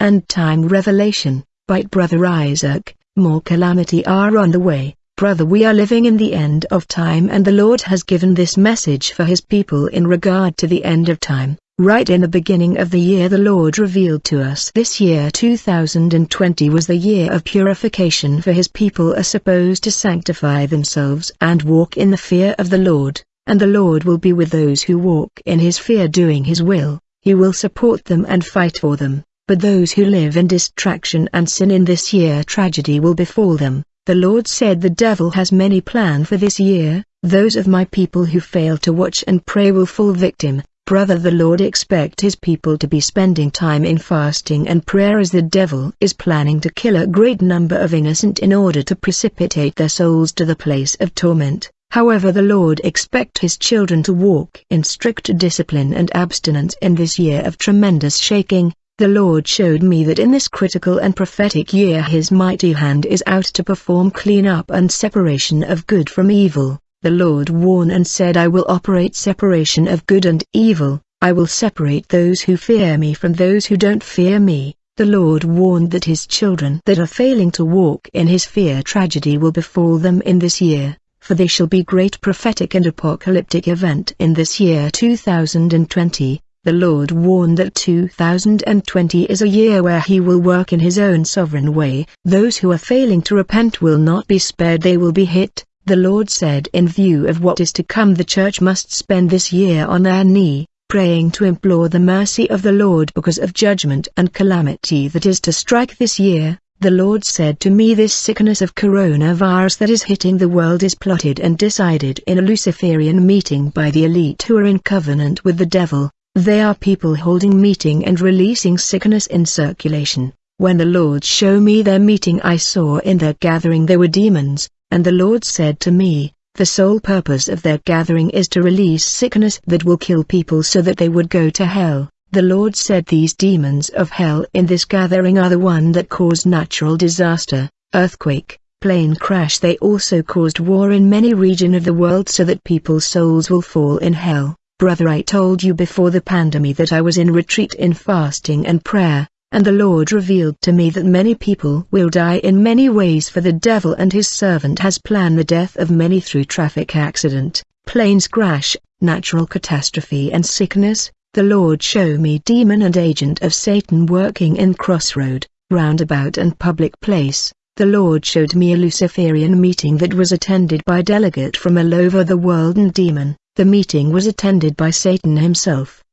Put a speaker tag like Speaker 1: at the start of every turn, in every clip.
Speaker 1: and time revelation, bite brother Isaac, more calamity are on the way. Brother we are living in the end of time and the Lord has given this message for his people in regard to the end of time. Right in the beginning of the year the Lord revealed to us this year 2020 was the year of purification for his people are supposed to sanctify themselves and walk in the fear of the Lord, and the Lord will be with those who walk in his fear doing his will, he will support them and fight for them, but those who live in distraction and sin in this year tragedy will befall them. The Lord said the devil has many plans for this year, those of my people who fail to watch and pray will fall victim. Brother the Lord expect his people to be spending time in fasting and prayer as the devil is planning to kill a great number of innocent in order to precipitate their souls to the place of torment. However the Lord expect his children to walk in strict discipline and abstinence in this year of tremendous shaking, the Lord showed me that in this critical and prophetic year his mighty hand is out to perform clean-up and separation of good from evil. The Lord warned and said I will operate separation of good and evil, I will separate those who fear me from those who don't fear me. The Lord warned that his children that are failing to walk in his fear tragedy will befall them in this year, for they shall be great prophetic and apocalyptic event in this year 2020. The Lord warned that 2020 is a year where he will work in his own sovereign way. Those who are failing to repent will not be spared they will be hit. The Lord said in view of what is to come the church must spend this year on their knee, praying to implore the mercy of the Lord because of judgment and calamity that is to strike this year. The Lord said to me this sickness of coronavirus that is hitting the world is plotted and decided in a Luciferian meeting by the elite who are in covenant with the devil. They are people holding meeting and releasing sickness in circulation. When the Lord showed me their meeting I saw in their gathering there were demons, and the Lord said to me, the sole purpose of their gathering is to release sickness that will kill people so that they would go to hell. The Lord said these demons of hell in this gathering are the one that caused natural disaster, earthquake, plane crash they also caused war in many region of the world so that people's souls will fall in hell. Brother I told you before the pandemic that I was in retreat in fasting and prayer, and the Lord revealed to me that many people will die in many ways for the devil and his servant has planned the death of many through traffic accident, planes crash, natural catastrophe and sickness. The Lord show me demon and agent of Satan working in crossroad, roundabout and public place. The Lord showed me a Luciferian meeting that was attended by delegate from all over the world and demon. The meeting was attended by Satan himself.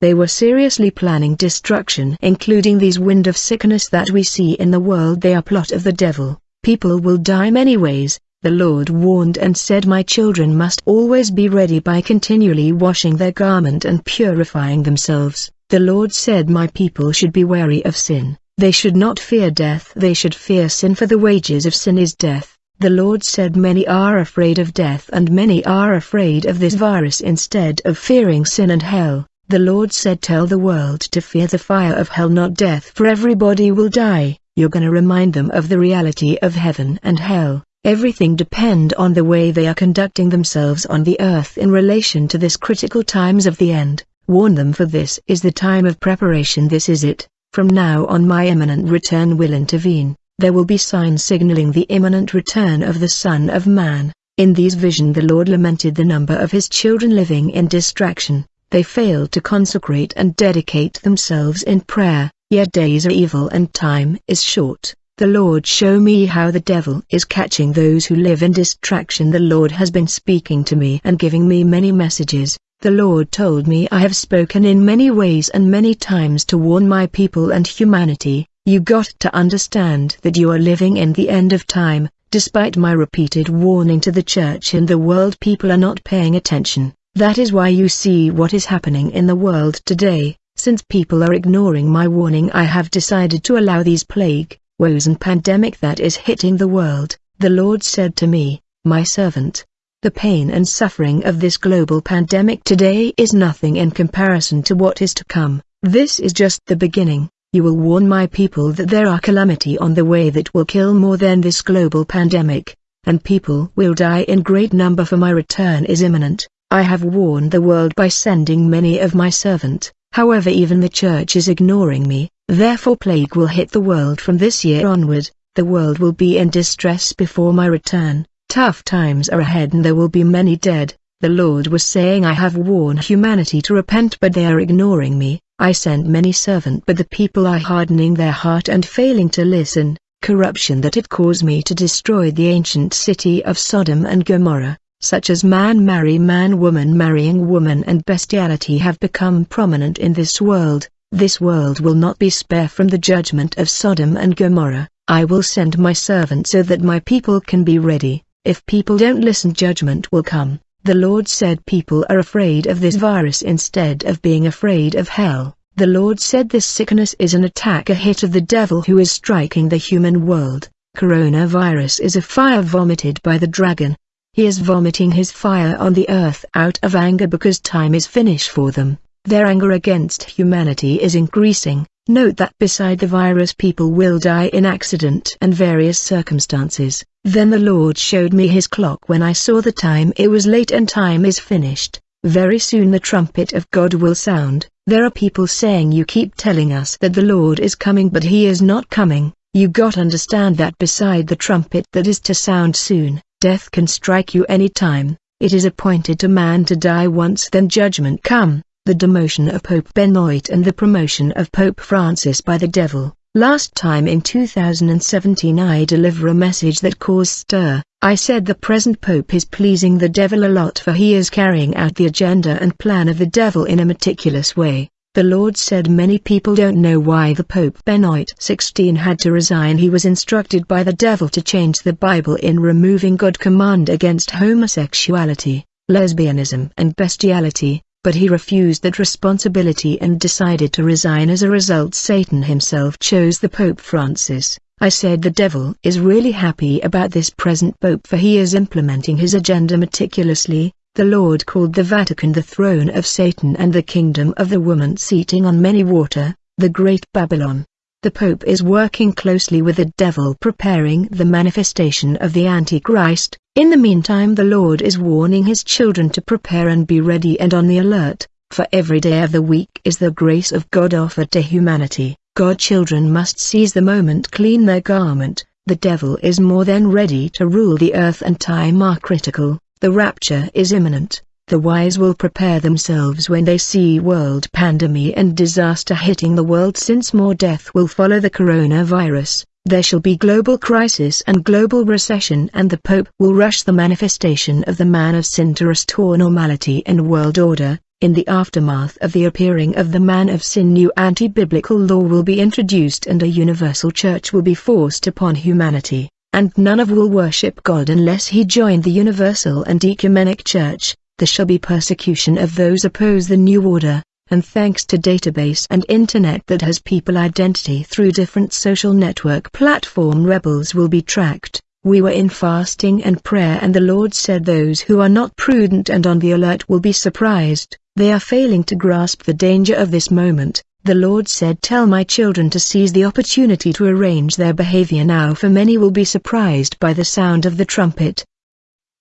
Speaker 1: They were seriously planning destruction including these wind of sickness that we see in the world they are plot of the devil. People will die many ways, the Lord warned and said my children must always be ready by continually washing their garment and purifying themselves. The Lord said my people should be wary of sin, they should not fear death they should fear sin for the wages of sin is death. The Lord said many are afraid of death and many are afraid of this virus instead of fearing sin and hell. The Lord said tell the world to fear the fire of hell not death for everybody will die. You're gonna remind them of the reality of heaven and hell. Everything depend on the way they are conducting themselves on the earth in relation to this critical times of the end. Warn them for this is the time of preparation this is it. From now on my imminent return will intervene there will be signs signaling the imminent return of the Son of Man. In these vision the Lord lamented the number of his children living in distraction. They failed to consecrate and dedicate themselves in prayer, yet days are evil and time is short. The Lord show me how the devil is catching those who live in distraction. The Lord has been speaking to me and giving me many messages. The Lord told me I have spoken in many ways and many times to warn my people and humanity. You got to understand that you are living in the end of time, despite my repeated warning to the church and the world people are not paying attention. That is why you see what is happening in the world today. Since people are ignoring my warning I have decided to allow these plague, woes and pandemic that is hitting the world. The Lord said to me, my servant, the pain and suffering of this global pandemic today is nothing in comparison to what is to come. This is just the beginning. You will warn my people that there are calamity on the way that will kill more than this global pandemic, and people will die in great number for my return is imminent. I have warned the world by sending many of my servant, however even the church is ignoring me, Therefore plague will hit the world from this year onward, the world will be in distress before my return, tough times are ahead and there will be many dead. The Lord was saying I have warned humanity to repent but they are ignoring me, I sent many servant but the people are hardening their heart and failing to listen, corruption that it caused me to destroy the ancient city of Sodom and Gomorrah, such as man marry man woman marrying woman and bestiality have become prominent in this world, this world will not be spare from the judgment of Sodom and Gomorrah, I will send my servant so that my people can be ready, if people don't listen judgment will come. The Lord said people are afraid of this virus instead of being afraid of hell. The Lord said this sickness is an attack a hit of the devil who is striking the human world. Coronavirus is a fire vomited by the dragon. He is vomiting his fire on the earth out of anger because time is finished for them. Their anger against humanity is increasing. Note that beside the virus people will die in accident and various circumstances. Then the Lord showed me his clock when I saw the time it was late and time is finished. Very soon the trumpet of God will sound. There are people saying you keep telling us that the Lord is coming but he is not coming. You got understand that beside the trumpet that is to sound soon, death can strike you any time. It is appointed to man to die once then judgment come the demotion of Pope Benoit and the promotion of Pope Francis by the devil. Last time in 2017 I deliver a message that caused stir. I said the present Pope is pleasing the devil a lot for he is carrying out the agenda and plan of the devil in a meticulous way. The Lord said many people don't know why the Pope Benoit XVI had to resign he was instructed by the devil to change the Bible in removing God command against homosexuality, lesbianism and bestiality, but he refused that responsibility and decided to resign as a result Satan himself chose the Pope Francis. I said the devil is really happy about this present Pope for he is implementing his agenda meticulously, the Lord called the Vatican the throne of Satan and the kingdom of the woman seating on many water, the great Babylon. The Pope is working closely with the devil preparing the manifestation of the Antichrist, in the meantime the Lord is warning his children to prepare and be ready and on the alert, for every day of the week is the grace of God offered to humanity. God children must seize the moment clean their garment, the devil is more than ready to rule the earth and time are critical, the rapture is imminent. The wise will prepare themselves when they see world pandemic and disaster hitting the world since more death will follow the coronavirus. There shall be global crisis and global recession and the Pope will rush the manifestation of the man of sin to restore normality and world order. In the aftermath of the appearing of the man of sin new anti-biblical law will be introduced and a universal church will be forced upon humanity, and none of will worship God unless he join the universal and ecumenic church. There shall be persecution of those oppose the new order, and thanks to database and internet that has people identity through different social network platform rebels will be tracked. We were in fasting and prayer and the Lord said those who are not prudent and on the alert will be surprised. They are failing to grasp the danger of this moment. The Lord said tell my children to seize the opportunity to arrange their behavior now for many will be surprised by the sound of the trumpet.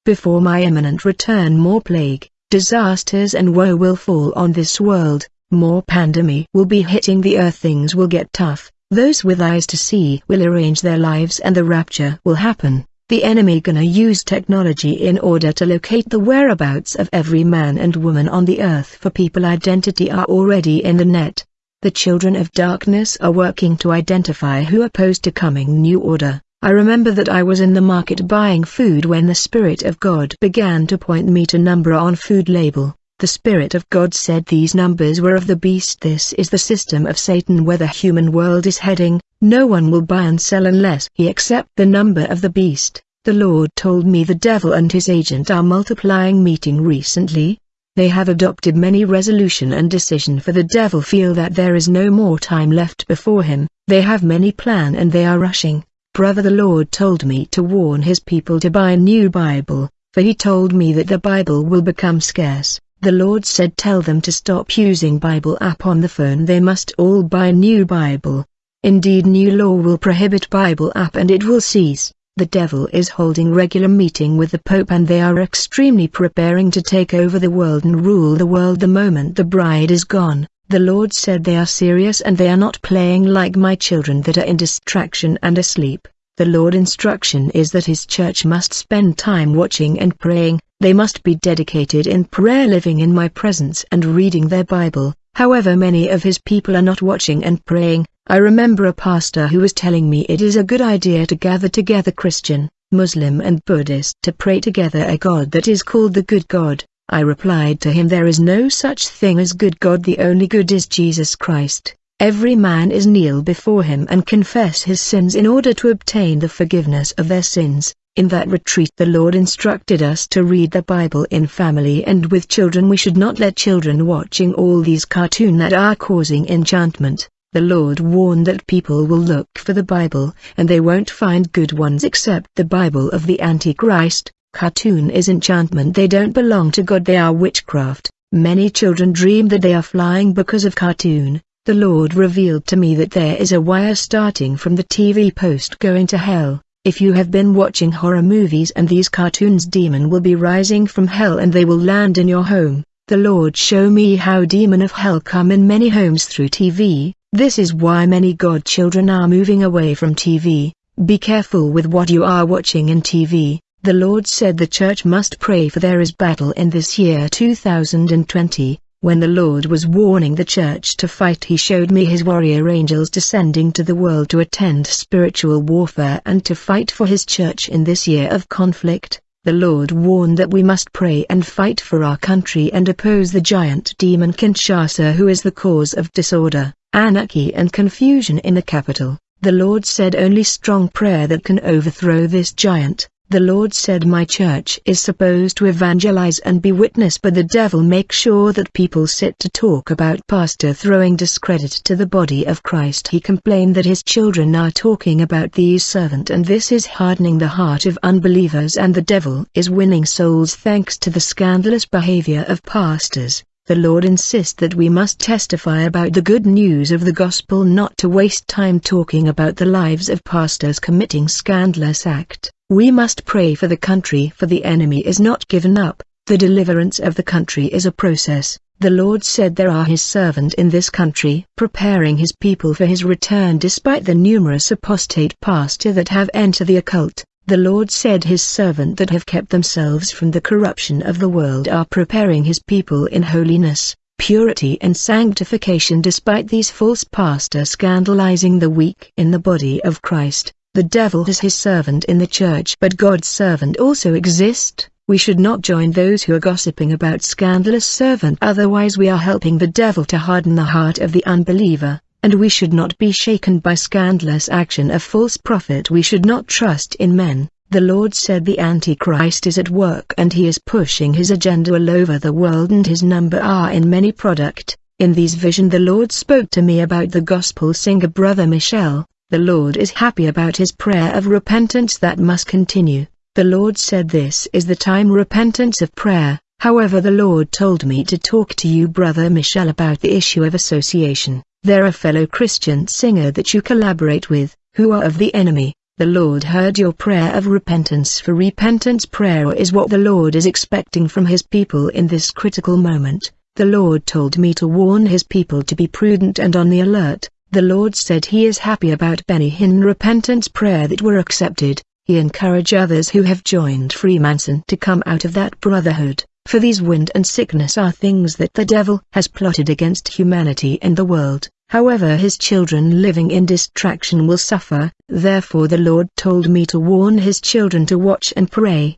Speaker 1: Before my imminent return more plague, disasters and woe will fall on this world, more pandemic will be hitting the earth things will get tough, those with eyes to see will arrange their lives and the rapture will happen. The enemy gonna use technology in order to locate the whereabouts of every man and woman on the earth for people identity are already in the net. The children of darkness are working to identify who opposed to coming new order. I remember that I was in the market buying food when the Spirit of God began to point me to number on food label. The Spirit of God said these numbers were of the beast. This is the system of Satan where the human world is heading. No one will buy and sell unless he accept the number of the beast. The Lord told me the devil and his agent are multiplying meeting recently. They have adopted many resolution and decision for the devil feel that there is no more time left before him. They have many plan and they are rushing. Brother the Lord told me to warn his people to buy a new Bible, for he told me that the Bible will become scarce. The Lord said tell them to stop using Bible app on the phone they must all buy new Bible. Indeed new law will prohibit Bible app and it will cease. The devil is holding regular meeting with the Pope and they are extremely preparing to take over the world and rule the world the moment the bride is gone. The Lord said they are serious and they are not playing like my children that are in distraction and asleep. The Lord instruction is that his church must spend time watching and praying, they must be dedicated in prayer living in my presence and reading their Bible. However many of his people are not watching and praying, I remember a pastor who was telling me it is a good idea to gather together Christian, Muslim and Buddhist to pray together a God that is called the good God. I replied to him there is no such thing as good God the only good is Jesus Christ. Every man is kneel before him and confess his sins in order to obtain the forgiveness of their sins. In that retreat the Lord instructed us to read the Bible in family and with children we should not let children watching all these cartoon that are causing enchantment. The Lord warned that people will look for the Bible and they won't find good ones except the Bible of the Antichrist. Cartoon is enchantment they don't belong to God they are witchcraft. Many children dream that they are flying because of cartoon. The Lord revealed to me that there is a wire starting from the TV post going to hell. If you have been watching horror movies and these cartoons demon will be rising from hell and they will land in your home. The Lord show me how demon of hell come in many homes through TV. This is why many God children are moving away from TV. Be careful with what you are watching in TV. The Lord said the church must pray for there is battle in this year 2020. When the Lord was warning the church to fight he showed me his warrior angels descending to the world to attend spiritual warfare and to fight for his church in this year of conflict. The Lord warned that we must pray and fight for our country and oppose the giant demon Kinshasa who is the cause of disorder, anarchy and confusion in the capital. The Lord said only strong prayer that can overthrow this giant. The Lord said my church is supposed to evangelize and be witness but the devil makes sure that people sit to talk about pastor throwing discredit to the body of Christ. He complained that his children are talking about these servant and this is hardening the heart of unbelievers and the devil is winning souls thanks to the scandalous behavior of pastors. The Lord insists that we must testify about the good news of the gospel not to waste time talking about the lives of pastors committing scandalous act. We must pray for the country for the enemy is not given up, the deliverance of the country is a process. The Lord said there are his servant in this country preparing his people for his return despite the numerous apostate pastor that have entered the occult. The Lord said his servant that have kept themselves from the corruption of the world are preparing his people in holiness, purity and sanctification despite these false pastors scandalizing the weak in the body of Christ. The devil is his servant in the church but God's servant also exist. We should not join those who are gossiping about scandalous servant otherwise we are helping the devil to harden the heart of the unbeliever, and we should not be shaken by scandalous action of false prophet we should not trust in men. The Lord said the Antichrist is at work and he is pushing his agenda all over the world and his number are in many product. In these vision the Lord spoke to me about the gospel singer brother Michel, the Lord is happy about his prayer of repentance that must continue. The Lord said this is the time repentance of prayer. However the Lord told me to talk to you brother Michel about the issue of association. There are fellow Christian singer that you collaborate with, who are of the enemy. The Lord heard your prayer of repentance for repentance prayer is what the Lord is expecting from his people in this critical moment. The Lord told me to warn his people to be prudent and on the alert. The Lord said he is happy about Benny Hinn repentance prayer that were accepted. He encouraged others who have joined Freemason to come out of that brotherhood, for these wind and sickness are things that the devil has plotted against humanity and the world. However his children living in distraction will suffer, therefore the Lord told me to warn his children to watch and pray.